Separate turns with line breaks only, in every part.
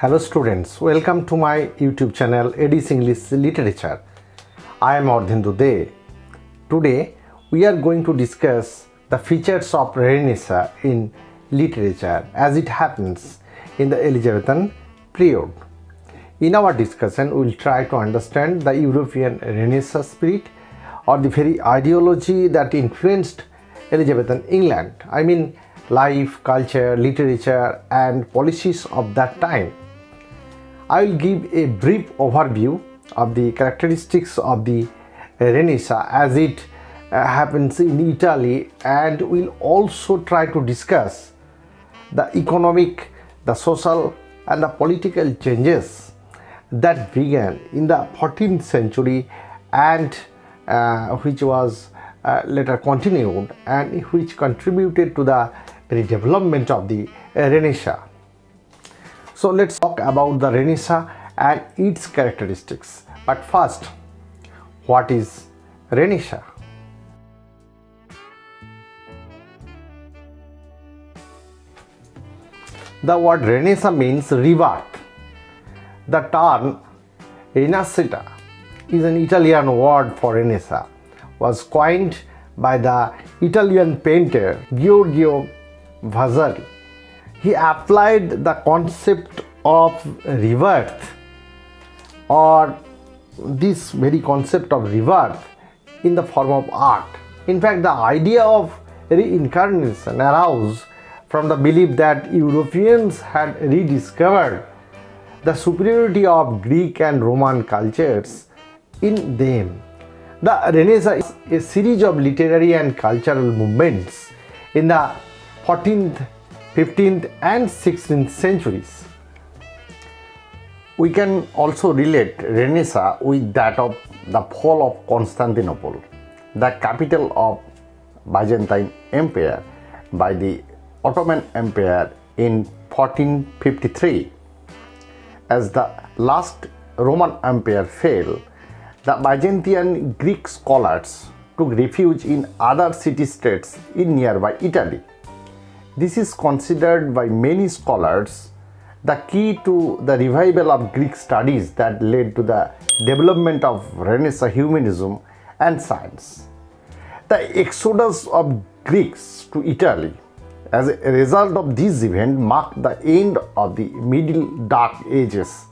Hello students, welcome to my YouTube channel Edis English Literature. I am Ardhendu De. Today we are going to discuss the features of Renaissance in literature as it happens in the Elizabethan period. In our discussion, we will try to understand the European Renaissance spirit or the very ideology that influenced Elizabethan England. I mean life, culture, literature and policies of that time. I will give a brief overview of the characteristics of the Renaissance as it uh, happens in Italy and we will also try to discuss the economic, the social and the political changes that began in the 14th century and uh, which was uh, later continued and which contributed to the development of the Renaissance. So let's talk about the Renaissance and its characteristics. But first, what is Renaissance? The word Renaissance means rebirth. The term Rinascita is an Italian word for Renaissance, was coined by the Italian painter Giorgio Vasari he applied the concept of rebirth or this very concept of rebirth in the form of art. In fact, the idea of reincarnation arose from the belief that Europeans had rediscovered the superiority of Greek and Roman cultures in them. The Renaissance is a series of literary and cultural movements in the 14th 15th and 16th centuries. We can also relate Renaissance with that of the fall of Constantinople, the capital of Byzantine Empire by the Ottoman Empire in 1453. As the last Roman Empire fell, the Byzantine Greek scholars took refuge in other city-states in nearby Italy. This is considered by many scholars the key to the revival of Greek studies that led to the development of Renaissance humanism and science. The exodus of Greeks to Italy as a result of this event marked the end of the Middle Dark Ages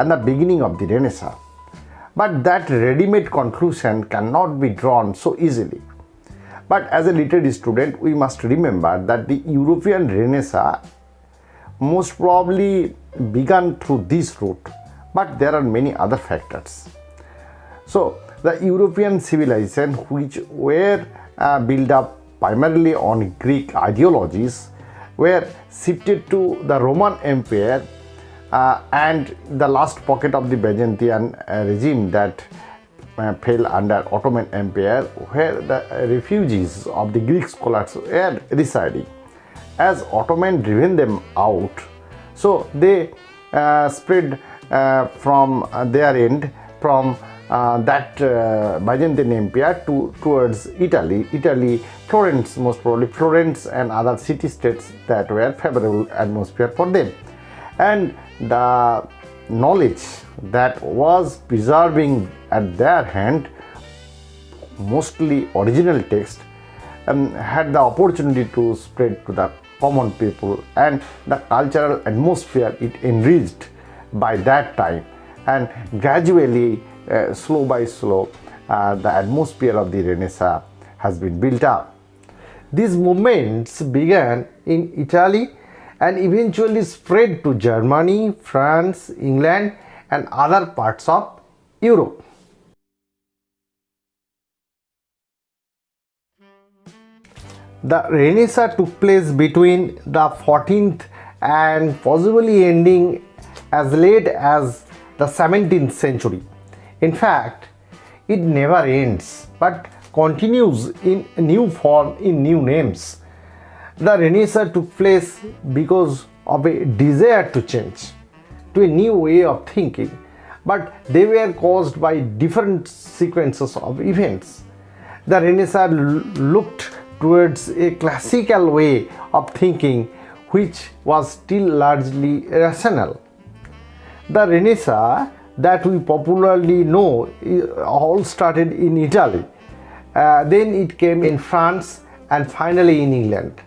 and the beginning of the Renaissance. But that ready-made conclusion cannot be drawn so easily. But as a literary student, we must remember that the European Renaissance most probably began through this route, but there are many other factors. So, the European civilization which were uh, built up primarily on Greek ideologies were shifted to the Roman Empire uh, and the last pocket of the Byzantine uh, regime that fell under Ottoman Empire where the refugees of the Greek scholars were residing. As Ottoman driven them out, so they uh, spread uh, from their end from uh, that uh, Byzantine Empire to towards Italy, Italy, Florence most probably, Florence and other city-states that were favorable atmosphere for them. And the knowledge that was preserving at their hand mostly original text and had the opportunity to spread to the common people and the cultural atmosphere it enriched by that time. And gradually uh, slow by slow uh, the atmosphere of the renaissance has been built up. These movements began in italy and eventually spread to germany france england and other parts of europe The Renaissance took place between the 14th and possibly ending as late as the 17th century. In fact, it never ends but continues in new form in new names. The Renaissance took place because of a desire to change to a new way of thinking but they were caused by different sequences of events. The Renaissance looked towards a classical way of thinking which was still largely rational.
The Renaissance that we popularly know all started in Italy. Uh, then it came in France and finally in England.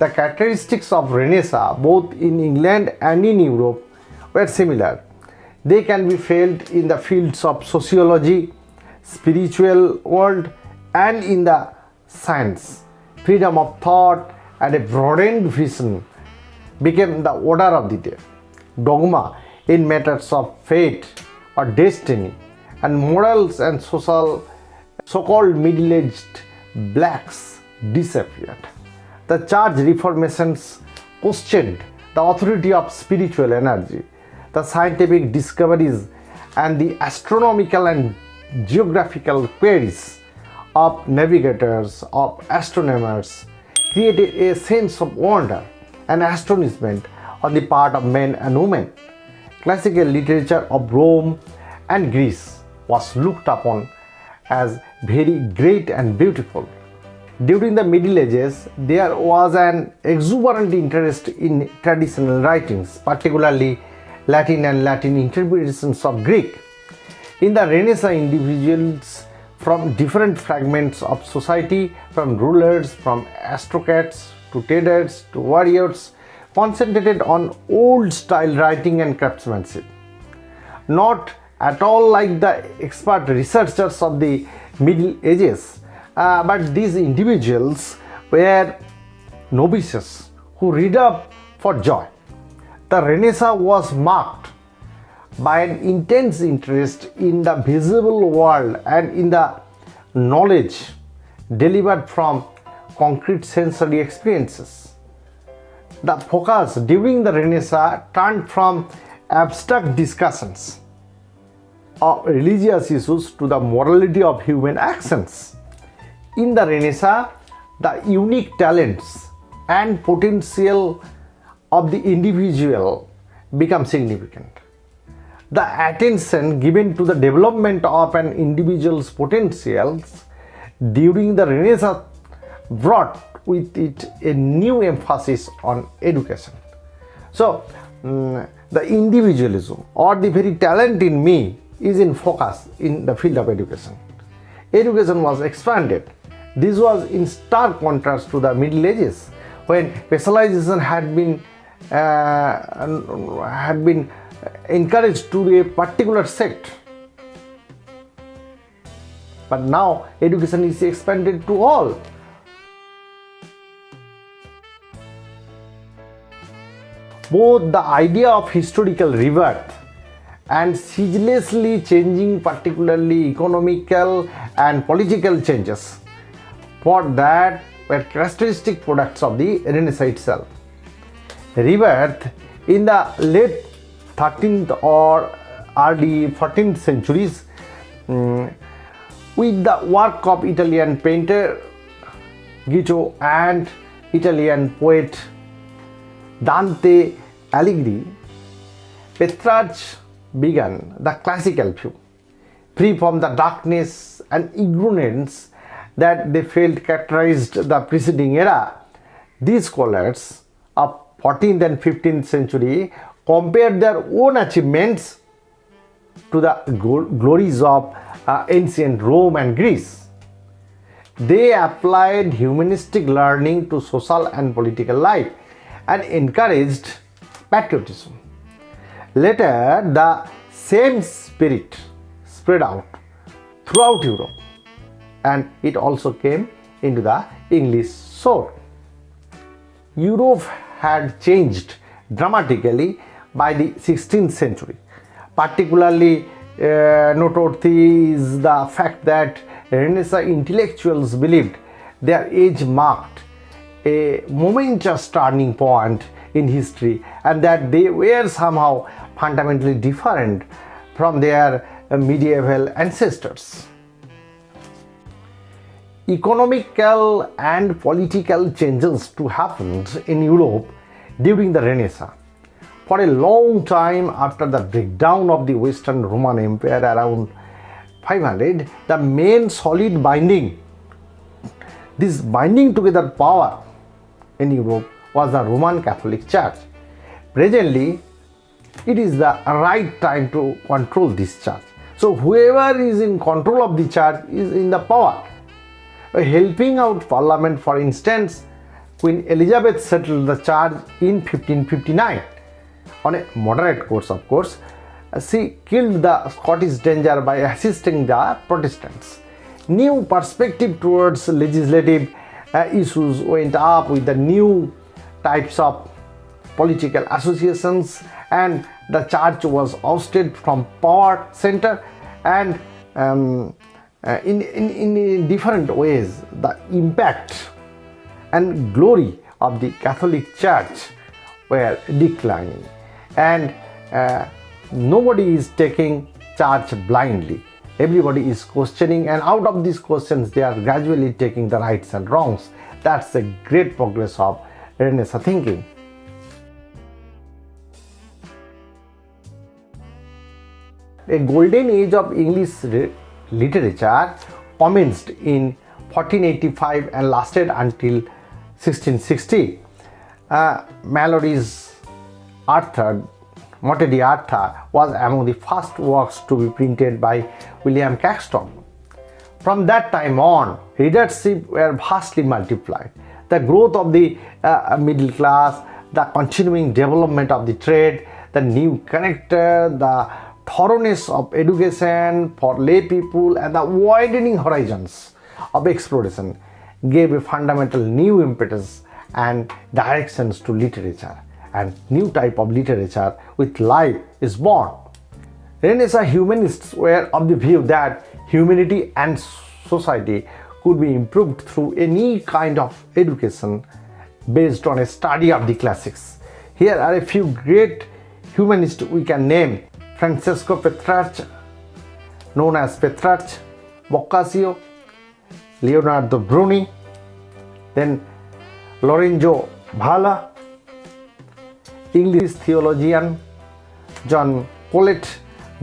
The characteristics of Renaissance, both in England and in Europe, were similar. They can be felt in the fields of sociology, spiritual world, and in the science. Freedom of thought and a broadened vision became the order of the day. Dogma in matters of fate or destiny, and morals and social so-called middle-aged blacks disappeared. The church reformations questioned the authority of spiritual energy, the scientific discoveries, and the astronomical and geographical queries of navigators, of astronomers, created a sense of wonder and astonishment on the part of men and women. Classical literature of Rome and Greece was looked upon as very great and beautiful. During the Middle Ages, there was an exuberant interest in traditional writings, particularly Latin and Latin interpretations of Greek. In the Renaissance, individuals from different fragments of society, from rulers, from aristocrats to traders to warriors, concentrated on old style writing and craftsmanship. Not at all like the expert researchers of the Middle Ages, uh, but these individuals were novices who read up for joy. The Renaissance was marked by an intense interest in the visible world and in the knowledge delivered from concrete sensory experiences. The focus during the Renaissance turned from abstract discussions of religious issues to the morality of human actions. In the Renaissance, the unique talents and potential of the individual become significant. The attention given to the development of an individual's potentials during the Renaissance brought with it a new emphasis on education. So, mm, the individualism or the very talent in me is in focus in the field of education. Education was expanded. This was in stark contrast to the Middle Ages when specialization had been uh, had been encouraged to a particular sect. But now education is expanded to all. Both the idea of historical rebirth and ceaselessly changing, particularly economical and political changes, for that were characteristic products of the Renaissance itself. Rebirth in the late 13th or early 14th centuries mm, with the work of Italian painter Giotto and Italian poet Dante Alighieri, Petrarch began the classical view, free from the darkness and ignorance that they felt characterized the preceding era. These scholars of 14th and 15th century compared their own achievements to the glories of uh, ancient Rome and Greece. They applied humanistic learning to social and political life and encouraged patriotism. Later, the same spirit spread out throughout Europe and it also came into the English shore. Europe had changed dramatically by the 16th century. Particularly uh, noteworthy is the fact that Renaissance intellectuals believed their age marked a momentous turning point in history and that they were somehow fundamentally different from their medieval ancestors. Economical and political changes to happen in Europe during the Renaissance. For a long time after the breakdown of the Western Roman Empire around 500, the main solid binding, this binding together power in Europe was the Roman Catholic Church. Presently, it is the right time to control this church. So whoever is in control of the church is in the power. Uh, Helping out parliament, for instance, Queen Elizabeth settled the charge in 1559 on a moderate course, of course. Uh, She killed the Scottish danger by assisting the Protestants. New perspective towards legislative uh, issues went up with the new types of political associations and the church was ousted from power center and um, uh, in, in, in different ways the impact and glory of the Catholic Church were declining, and uh, nobody is taking church blindly. Everybody is questioning, and out of these questions, they are gradually taking the rights and wrongs. That's the great progress of Renaissance thinking. A golden age of English literature commenced in 1485 and lasted until 1660. Uh, Malory's Arthur, Morte d'Arthur, was among the first works to be printed by William Caxton. From that time on, readership were vastly multiplied. The growth of the uh, middle class, the continuing development of the trade, the new connector, the thoroughness of education for lay people, and the widening horizons of exploration gave a fundamental new impetus and directions to literature. And new type of literature with life is born. Renaissance humanists were of the view that humanity and society could be improved through any kind of education based on a study of the classics. Here are a few great humanists we can name francesco petrarch known as petrarch boccaccio Leonardo Bruni, then Lorenzo Valla, English theologian John Colet,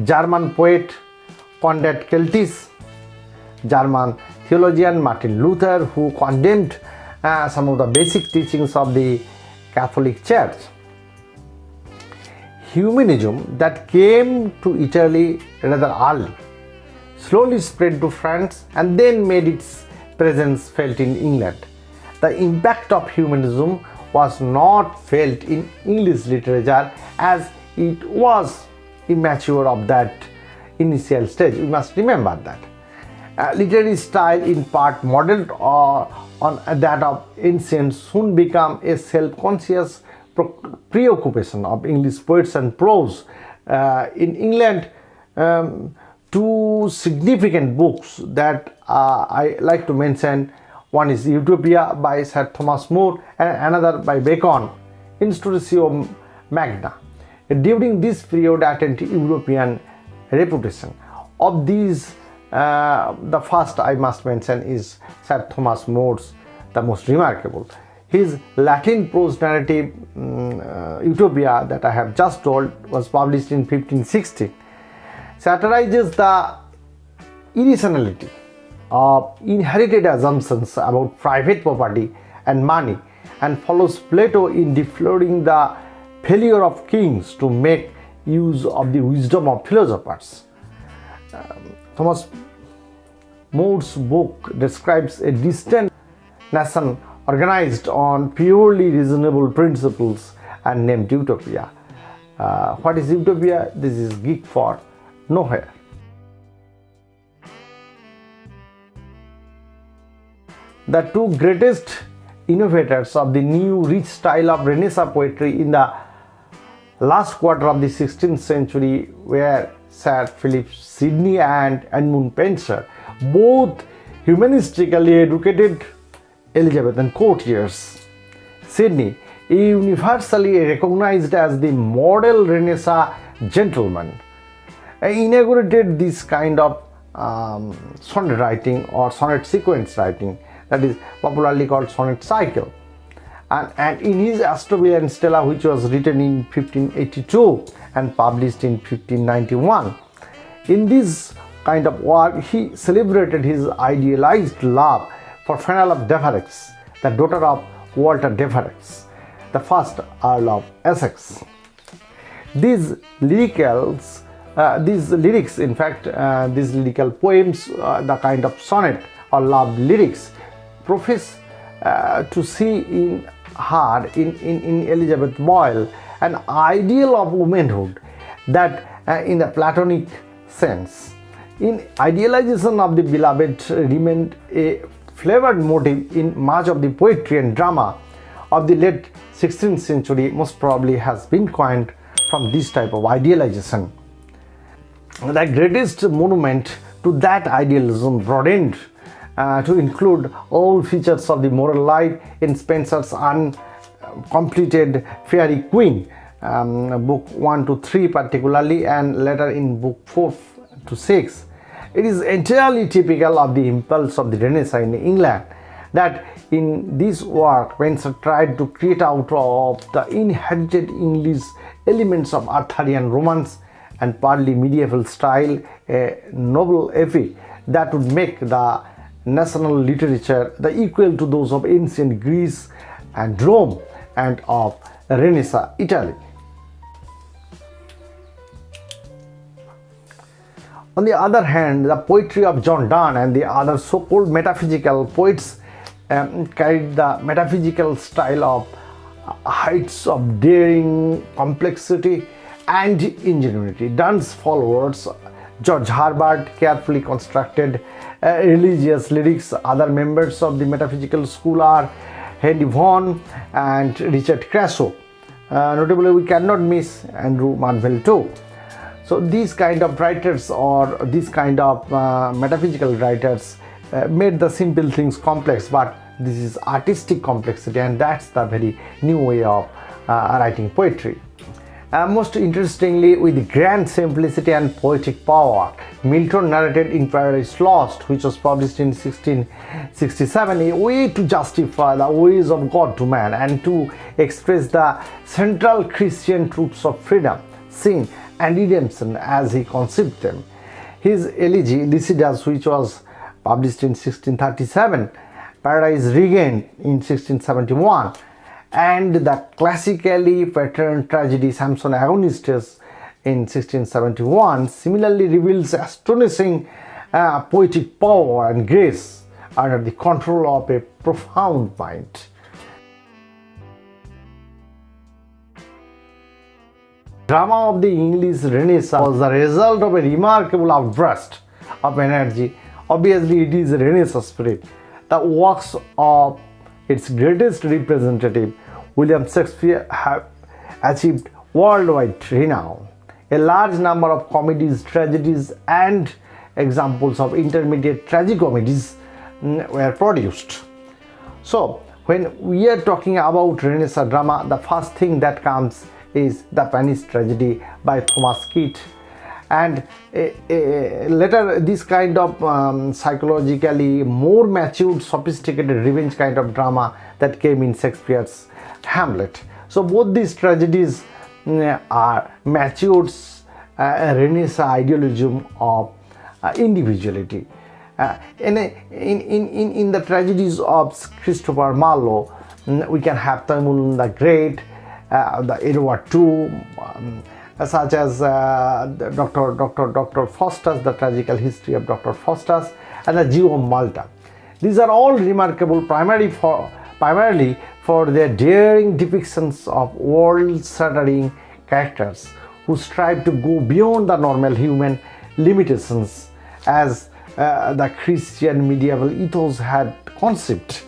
German poet Conrad Celtis, German theologian Martin Luther, who condemned uh, some of the basic teachings of the Catholic Church. Humanism that came to Italy rather early slowly spread to France and then made its presence felt in England. The impact of humanism was not felt in English literature as it was immature of that initial stage. We must remember that. Uh, literary style in part modeled uh, on that of ancient soon became a self-conscious preoccupation of English poets and prose. Uh, in England, um, two significant books that uh, I like to mention. One is Utopia by Sir Thomas More and another by Bacon, Instauratio Magna. During this period attained European reputation. Of these, uh, the first I must mention is Sir Thomas More's, the most remarkable. His Latin prose narrative um, uh, Utopia that I have just told was published in 1560 satirizes the irrationality of inherited assumptions about private property and money and follows Plato in deploring the failure of kings to make use of the wisdom of philosophers. Um, Thomas More's book describes a distant nation organized on purely reasonable principles and named Utopia. Uh, what is Utopia? This is geek for nowhere. The two greatest innovators of the new rich style of Renaissance poetry in the last quarter of the 16th century were Sir Philip Sidney and Edmund Spenser, both humanistically educated Elizabethan courtiers. Sidney, universally recognized as the model Renaissance gentleman, inaugurated this kind of um, sonnet writing or sonnet sequence writing that is popularly called sonnet cycle. And, and in his Astrophil and Stella, which was written in 1582 and published in 1591, in this kind of work, he celebrated his idealized love for Penelope Devereux, the daughter of Walter Devereux, the first Earl of Essex. these uh, these lyrics in fact uh, these lyrical poems uh, the kind of sonnet or love lyrics profess uh, to see in her in, in, in elizabeth boyle an ideal of womanhood that uh, in the platonic sense in idealization of the beloved remained a flavored motive in much of the poetry and drama of the late 16th century most probably has been coined from this type of idealization. The greatest monument to that idealism broadened uh, to include all features of the moral life in Spenser's uncompleted Faerie Queene, um, book 1 to 3 particularly and later in book 4 to 6. It is entirely typical of the impulse of the Renaissance in England that in this work Spenser tried to create out of the inherited English elements of Arthurian romance and partly medieval style a noble epic that would make the national literature the equal to those of ancient Greece and Rome and of Renaissance Italy. On the other hand, the poetry of John Donne and the other so-called metaphysical poets um, carried the metaphysical style of heights of daring, complexity, and ingenuity. Donne's followers, George Herbert, carefully constructed uh, religious lyrics. Other members of the metaphysical school are Henry Vaughan and Richard Crashaw. Uh, notably, we cannot miss Andrew Marvell too. So these kind of writers or these kind of uh, metaphysical writers uh, made the simple things complex but this is artistic complexity and that's the very new way of uh, writing poetry. Uh, most interestingly, with grand simplicity and poetic power, Milton narrated in Paradise Lost, which was published in 1667, a way to justify the ways of God to man and to express the central Christian truths of freedom, sin, and redemption as he conceived them. His elegy, Lycidas, which was published in 1637, Paradise Regained in 1671, and the classically patterned tragedy Samson Agonistes in 1671 similarly reveals astonishing uh, poetic power and grace under the control of a profound mind. Drama of the English Renaissance was the result of a remarkable outburst of energy. Obviously, it is Renaissance spirit. The works of its greatest representative, William Shakespeare, have achieved worldwide renown. A large number of comedies, tragedies, and examples of intermediate tragicomedies mm, were produced. So, when we are talking about Renaissance drama, the first thing that comes is The Spanish Tragedy by Thomas Kyd and uh, uh, later this kind of um, psychologically more matured sophisticated revenge kind of drama that came in Shakespeare's Hamlet. So both these tragedies uh, are matured uh, Renaissance idealism of uh, individuality. Uh, in, in, in, in the tragedies of Christopher Marlowe, mm, we can have Tamburlaine the Great, uh, the Edward II, um, such as Dr. Dr. Dr. Faustus, the tragical history of Dr. Faustus, and the Jew of Malta. These are all remarkable primarily for, primarily for their daring depictions of world-shattering characters who strive to go beyond the normal human limitations as uh, the Christian medieval ethos had conceived.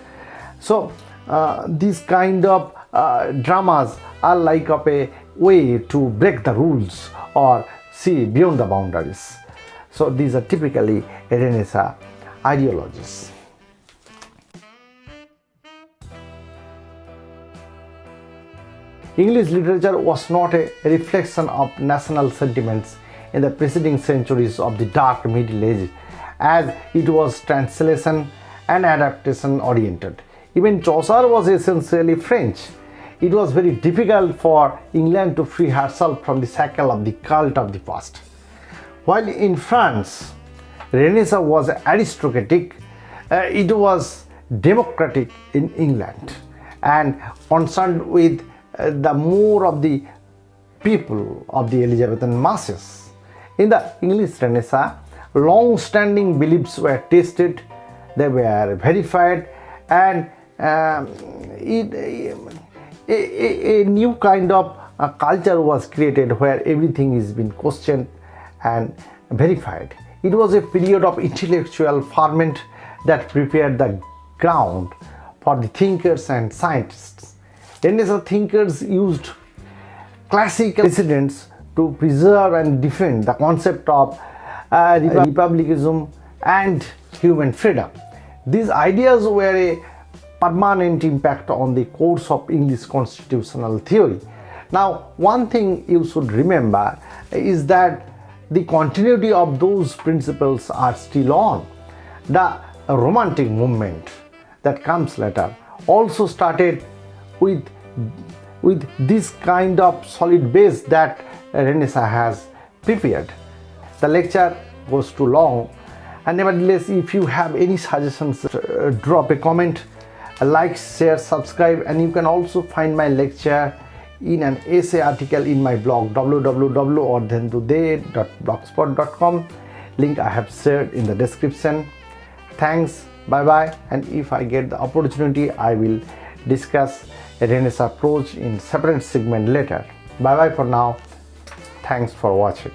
So uh, these kind of uh, dramas are like of a way to break the rules or see beyond the boundaries. So these are typically Renaissance ideologies. English literature was not a reflection of national sentiments in the preceding centuries of the dark Middle Ages as it was translation and adaptation oriented. Even Chaucer was essentially French it was very difficult for England to free herself from the shackle of the cult of the past. While in France, Renaissance was aristocratic, uh, it was democratic in England and concerned with uh, the more of the people of the Elizabethan masses. In the English Renaissance, long-standing beliefs were tested, they were verified, and um, it, a, a, a, new kind of uh, culture was created where everything is being questioned and verified. It was a period of intellectual ferment that prepared the ground for the thinkers and scientists. Renaissance thinkers used classical precedents to preserve and defend the concept of uh, republicanism and human freedom. These ideas were a permanent impact on the course of English constitutional theory. Now, one thing you should remember is that the continuity of those principles are still on. The romantic movement that comes later also started with with this kind of solid base that Renaissance has prepared. The lecture goes too long and nevertheless if you have any suggestions uh, drop a comment like share subscribe and you can also find my lecture in an essay article in my blog www.ardhendude.blogspot.com link I have shared in the description. Thanks. Bye bye and if I get the opportunity I will discuss Renaissance approach in separate segment later. Bye bye for now. Thanks for watching